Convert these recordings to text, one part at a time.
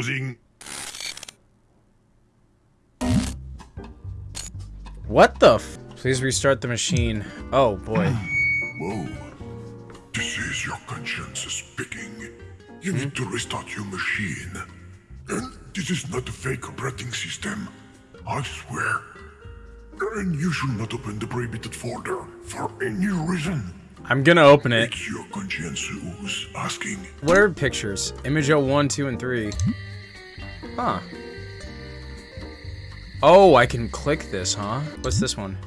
closing. What the f- Please restart the machine. Oh, boy. Whoa. This is your conscience speaking. You need hmm? to restart your machine. And this is not a fake operating system. I swear. And you should not open the prohibited folder for any reason. I'm gonna open it. It's your conscience who's asking. What are pictures? Image 1, 2, and 3. Hmm? Huh. Oh, I can click this, huh? What's this one?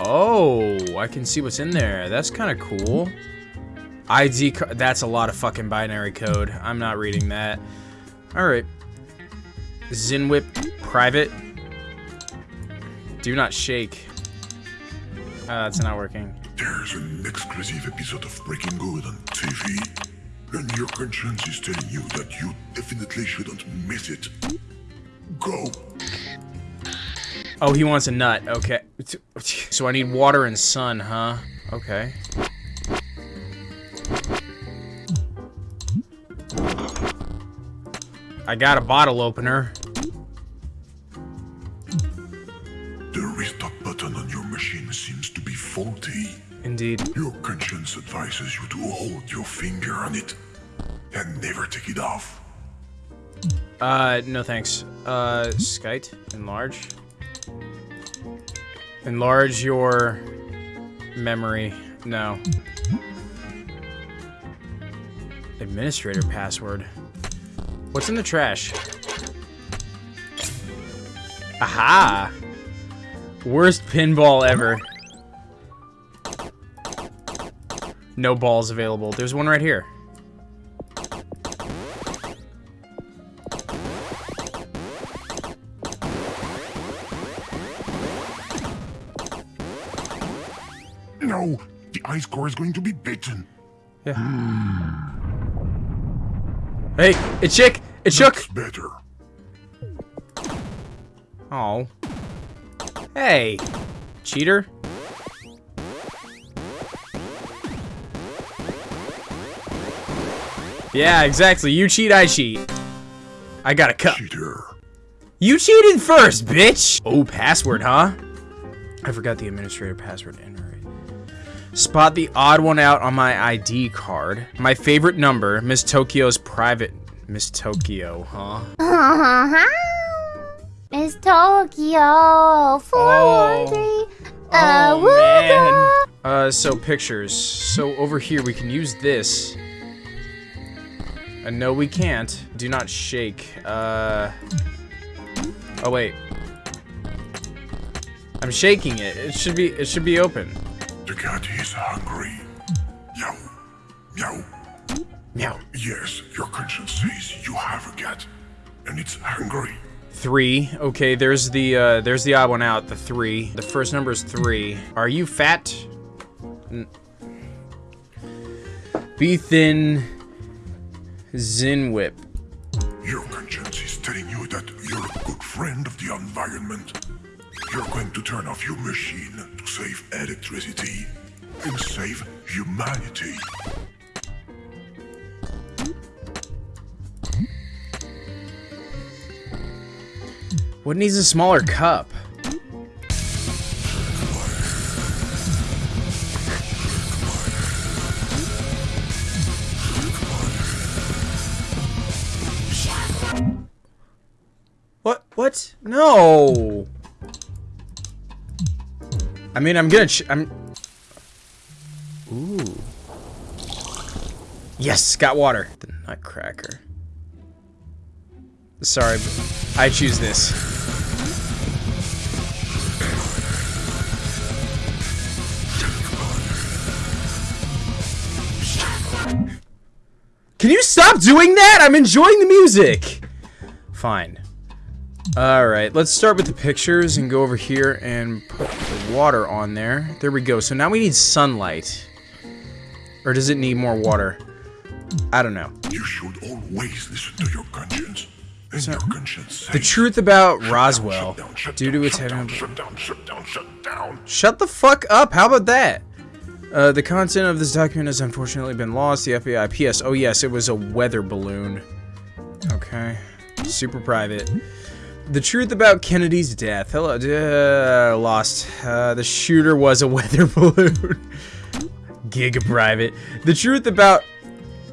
Oh, I can see what's in there. That's kind of cool. ID That's a lot of fucking binary code. I'm not reading that. Alright. Zinwip private. Do not shake. Uh, that's not working. There's an exclusive episode of Breaking Good on TV. And your conscience is telling you that you definitely shouldn't miss it. Go. Oh, he wants a nut. Okay. So I need water and sun, huh? Okay. I got a bottle opener. The restart button on your machine seems to be faulty. Indeed. Your conscience advises you to hold your finger on it and never take it off. Uh, no thanks. Uh, Skite, enlarge. Enlarge your memory. No. Administrator password. What's in the trash? Aha! Worst pinball ever. No balls available. There's one right here. No, the ice core is going to be bitten. Yeah. Hmm. Hey, it shook! It shook! That's better. Oh. Hey, cheater. Yeah, exactly. You cheat, I cheat. I got a cup. Cheater. You cheated first, bitch! Oh, password, huh? I forgot the administrator password. Enter it. Spot the odd one out on my ID card. My favorite number, Miss Tokyo's private. Miss Tokyo, huh? Miss Tokyo, four, three, uh, Oh, man. Uh, so pictures. So over here, we can use this. Uh, no, we can't. Do not shake. Uh. Oh wait. I'm shaking it. It should be. It should be open. The cat is hungry. Meow. Meow. Meow. Yes, your conscience says you have a cat. And it's hungry. Three. Okay, there's the uh, there's the odd one out. The three. The first number is three. Are you fat? N Be thin. Zinwip. Your conscience is telling you that you're a good friend of the environment. You're going to turn off your machine to save electricity and save humanity. What needs a smaller cup? What? What? No. I mean, I'm gonna. Ch I'm. Ooh. Yes, got water. The Nutcracker. Sorry, but I choose this. Can you stop doing that? I'm enjoying the music. Fine. Alright, let's start with the pictures and go over here and put the water on there. There we go. So now we need sunlight. Or does it need more water? I don't know. You should always listen to your conscience. And your conscience The truth about "Shut Roswell, down, shut down, due shut to its shut down, shut down, shut down. Shut the fuck up, how about that? Uh, the content of this document has unfortunately been lost. The FBI. P.S. Oh yes, it was a weather balloon. Okay. Super private. The truth about Kennedy's death. Hello, uh, lost. Uh, the shooter was a weather balloon. Giga private. The truth about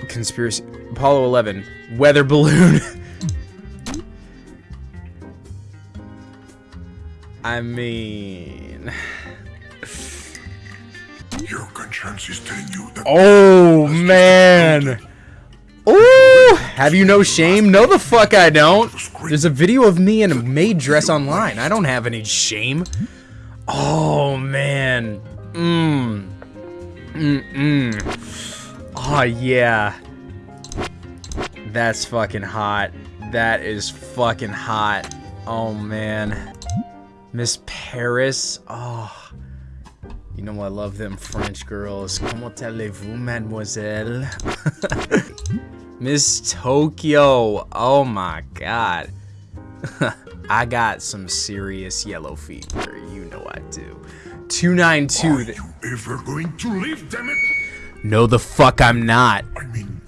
conspiracy. Apollo 11. Weather balloon. I mean. Your conscience is telling you that Oh man. Have you no shame? No, the fuck I don't. There's a video of me in a maid dress online. I don't have any shame. Oh man. Mmm. Mm mm. Oh yeah. That's fucking hot. That is fucking hot. Oh man. Miss Paris. Oh. You know I love them French girls. Comment allez-vous, mademoiselle? Miss Tokyo. Oh my god. I got some serious yellow fever. You know I do. 292. Are you ever going to leave, damn it? No, the fuck I'm not. I mean,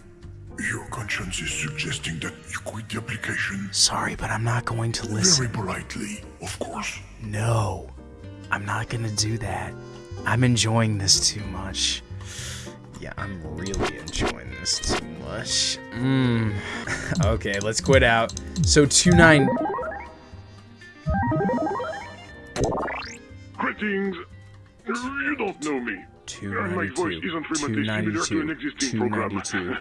your conscience is suggesting that you quit the application. Sorry, but I'm not going to listen. Very politely, of course. No, I'm not gonna do that. I'm enjoying this too much. Yeah, I'm really enjoying this too much. Mmm. okay, let's quit out. So two nine. Greetings. You don't know me. Two And my voice isn't Two remotely ninety similar an existing program.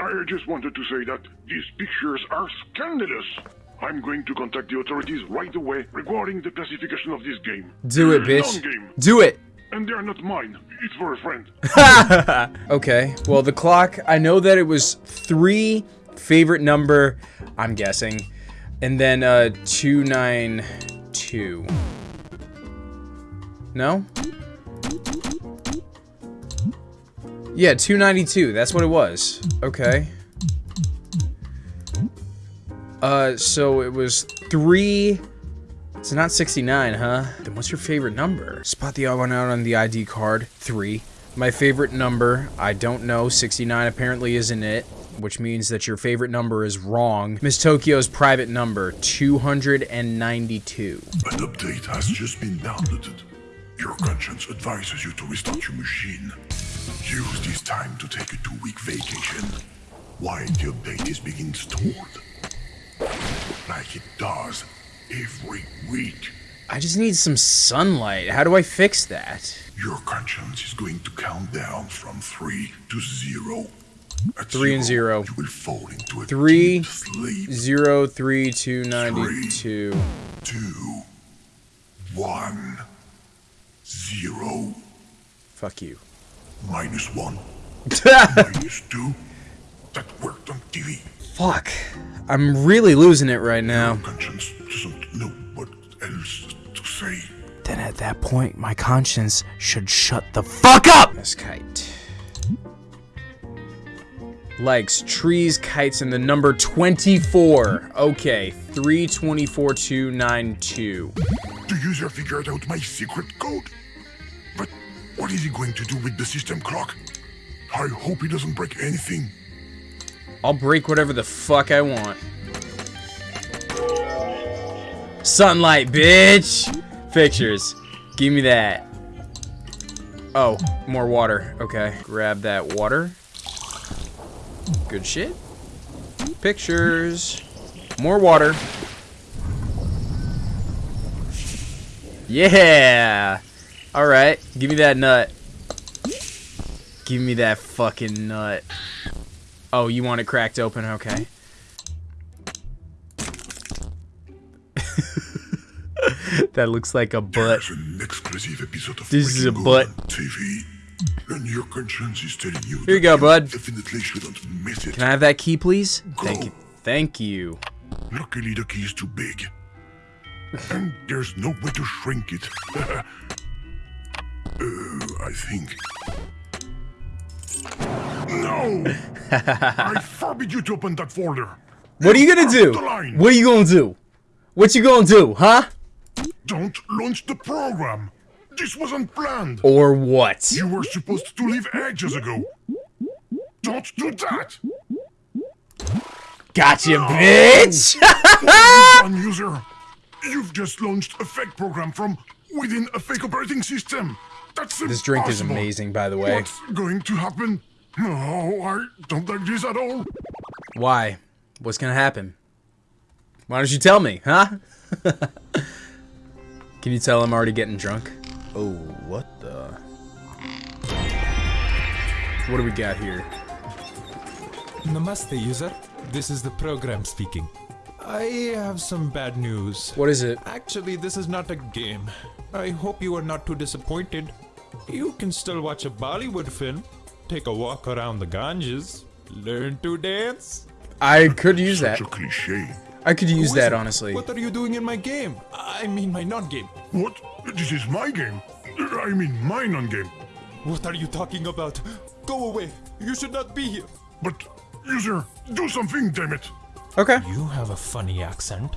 I just wanted to say that these pictures are scandalous. I'm going to contact the authorities right away regarding the classification of this game. Do it, bitch. Non-game. Do it. And they are not mine. It's for a friend. Okay. Well, the clock. I know that it was three favorite number. I'm guessing, and then uh two nine two. No. Yeah, 292. That's what it was. Okay. Uh, so it was three. It's not 69, huh? Then what's your favorite number? Spot the odd one out on the ID card. Three. My favorite number, I don't know. 69 apparently isn't it, which means that your favorite number is wrong. Miss Tokyo's private number, 292. An update has just been downloaded. Your conscience advises you to restart your machine. Use this time to take a two-week vacation while the update is being stored. Like it does every week. I just need some sunlight. How do I fix that? Your conscience is going to count down from three to zero. At Three and zero. You will fall into a Three, deep sleep. Zero three two ninety two. Two, one, zero, Fuck you. minus one, minus two. That worked on TV. Fuck. I'm really losing it right now. Conscience doesn't know what else to say. Then at that point, my conscience should shut the fuck up! Miss Kite. Likes trees, kites, and the number 24. Okay, 324292. The user figured out my secret code. But what is he going to do with the system clock? I hope he doesn't break anything. I'll break whatever the fuck I want. Sunlight, bitch! Pictures. Give me that. Oh, more water. Okay, grab that water. Good shit. Pictures. More water. Yeah! Alright, give me that nut. Give me that fucking nut. Oh, you want it cracked open? Okay. that looks like a butt. An exclusive episode of This is a butt. TV. And your conscience is telling you Here you go, bud. definitely shouldn't miss it. Can I have that key, please? Thank you. Thank you. Luckily, the key is too big. and there's no way to shrink it. uh, I think. No! I forbid you to open that folder. What are you gonna do? What are you gonna do? What you gonna do, huh? Don't launch the program. This wasn't planned. Or what? You were supposed to leave ages ago. Don't do that. Gotcha, bitch! One user, you've just launched a fake program from within a fake operating system. That's this drink is amazing, by the way. What's going to happen? No, I don't like this at all. Why? What's gonna happen? Why don't you tell me, huh? Can you tell I'm already getting drunk? Oh, what the? What do we got here? Namaste, user. This is the program speaking. I have some bad news. What is it? Actually, this is not a game. I hope you are not too disappointed. You can still watch a Bollywood film, take a walk around the Ganges, learn to dance. I could use that. Such a cliche. I could use that, it? honestly. What are you doing in my game? I mean, my non-game. What? This is my game. I mean, my non-game. What are you talking about? Go away. You should not be here. But, user, do something, damn it. Okay. You have a funny accent.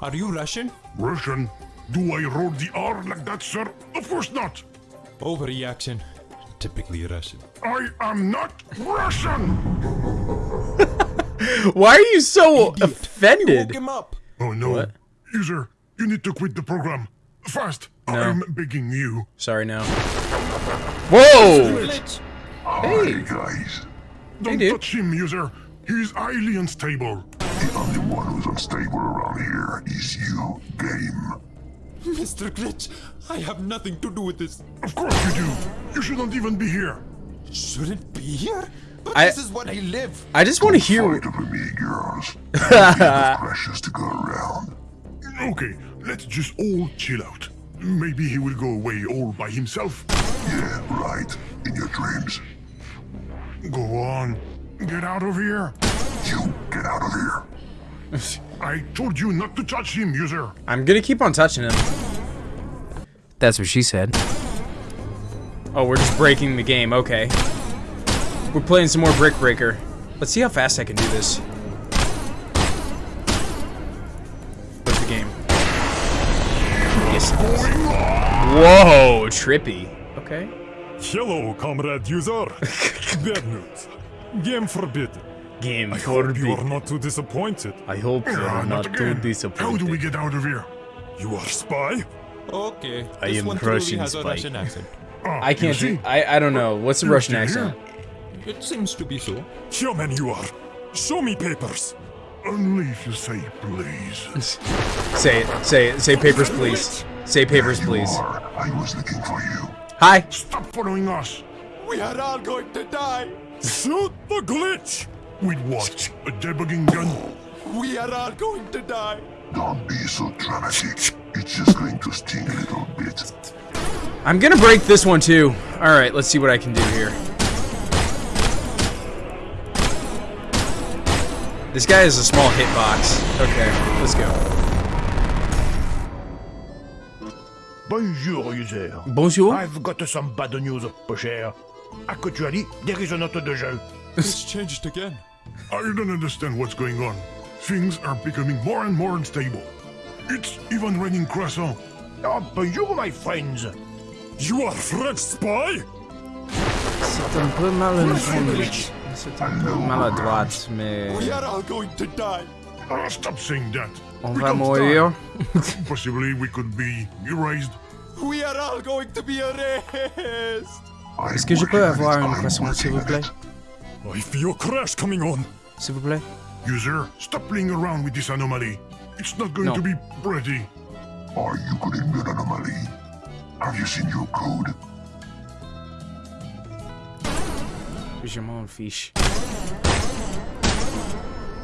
Are you Russian? Russian? Do I roll the R like that, sir? Of course not. Overreaction. Typically Russian. I am not Russian. Why are you so You woke offended? him up. Oh no. What? User, you need to quit the program. Fast. No. I'm begging you. Sorry, now. Whoa! Glitch. Hey, guys. Don't dude. touch him, user. He's highly unstable. The only one who's unstable around here is you, game. Mr. Glitch, I have nothing to do with this. Of course you do. You shouldn't even be here. Shouldn't be here? But I- this is what I live. I just want to hear. over me, girls. precious to go around. Okay, let's just all chill out. Maybe he will go away all by himself. Yeah, right. In your dreams. Go on. Get out of here. You get out of here. I told you not to touch him, user. I'm gonna keep on touching him. That's what she said. Oh, we're just breaking the game. Okay. We're playing some more Brick Breaker. Let's see how fast I can do this. What's the game? Yes. it is. Whoa, trippy. Okay. Hello, comrade user. Bad news. Game forbidden. Game I hope you are not too disappointed. I hope Ah, again. How do we get out of here? You are a spy? Okay. I this am one truly Russian has a. Russian accent. Ah, I can't do. see? I I don't know. What's the Russian accent? here? It seems to be so. Human you are. Show me papers. Only if you say please. Say it. Say it. Say papers, please. Say papers, please. I was looking for you. Hi. Stop following us. We are all going to die. Shoot the glitch. With what? A debugging gun? We are all going to die. Don't be so dramatic. It's just going to sting a little bit. I'm gonna break this one too. All right. Let's see what I can do here. This guy has a small hitbox. Okay, let's go. Bonjour, user. Bonjour. I've got some bad news, peu cher. Actually, there is not de jeu. It's changed again. I don't understand what's going on. Things are becoming more and more unstable. It's even raining croissant. Oh, bonjour, my friends. You are French spy? C'est un peu malentendu. C'est un peu maladroite, mais We are all going to die. Ah, stop saying that. on We va can't mourir. die. Possibly we could be erased. We are all going to be erased. Est-ce que je peux avoir une croissant, s'il vous plaît? I feel a crash coming on. S'il vous plaît. User, stop playing around with this anomaly. It's not going No. to be pretty. Are you getting an anomaly? Have you seen your code? Je m'en fiche.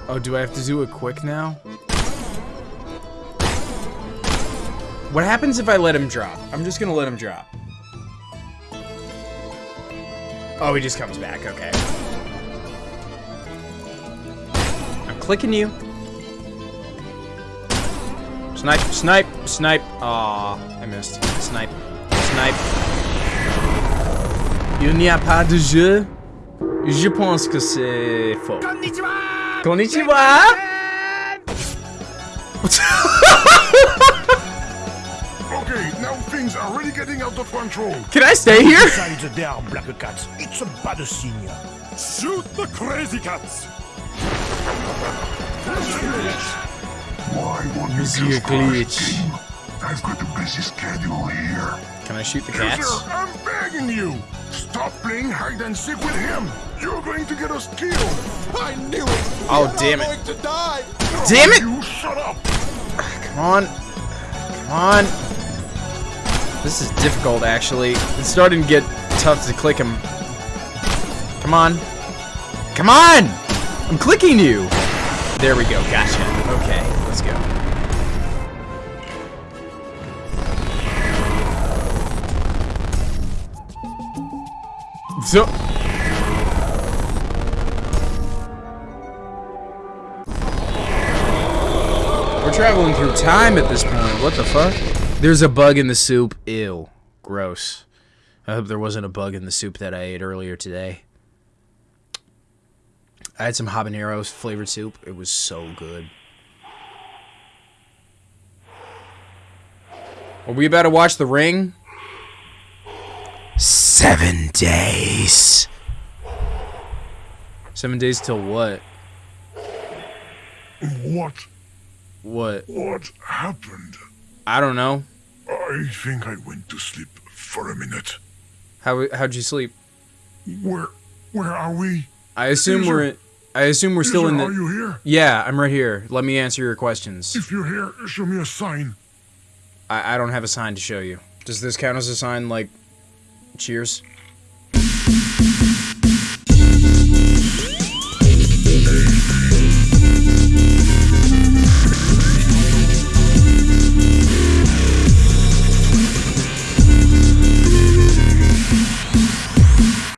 Oh, do I have to do it quick now? What happens if I let him drop? I'm just gonna let him drop. Oh, he just comes back. Okay. Clicking you. Snipe, snipe, snipe. Aw, I missed. Snipe, snipe. Il n'y a pas de jeu. Je pense que c'est faux. Konnichiwa! Konnichiwa! Okay, now things are really getting out of control. Can I stay here? Besides, there are black cats. It's a bad sign. Shoot the crazy cats. Why won't you Is he a just crash glitch? I've got a busy schedule here. Can I shoot the Sir, cats? I'm begging you! Stop playing hide and seek with him! You're going to get us killed! I knew it! Oh, You're not damn it. going to die! Damn it! You shut up! Come on. Come on. This is difficult, actually. It's starting to get tough to click him. Come on. Come on! I'm clicking you! There we go. Gotcha. Okay, let's go. So... We're traveling through time at this point. What the fuck? There's a bug in the soup. Ew. Gross. I hope there wasn't a bug in the soup that I ate earlier today. I had some habaneros flavored soup. It was so good. Are we about to watch The Ring? Seven days. Seven days till what? What? What? What happened? I don't know. I think I went to sleep for a minute. How how'd you sleep? Where, where are we? I assume we're in, I assume we're still in Are the you here? Yeah, I'm right here. Let me answer your questions. If you're here, show me a sign. I, I don't have a sign to show you. Does this count as a sign like cheers?